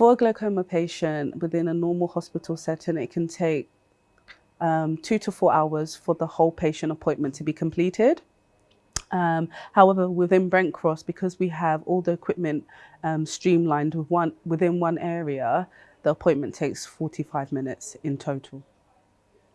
For a glaucoma patient within a normal hospital setting, it can take um, two to four hours for the whole patient appointment to be completed. Um, however, within Brent Cross, because we have all the equipment um, streamlined with one, within one area, the appointment takes 45 minutes in total.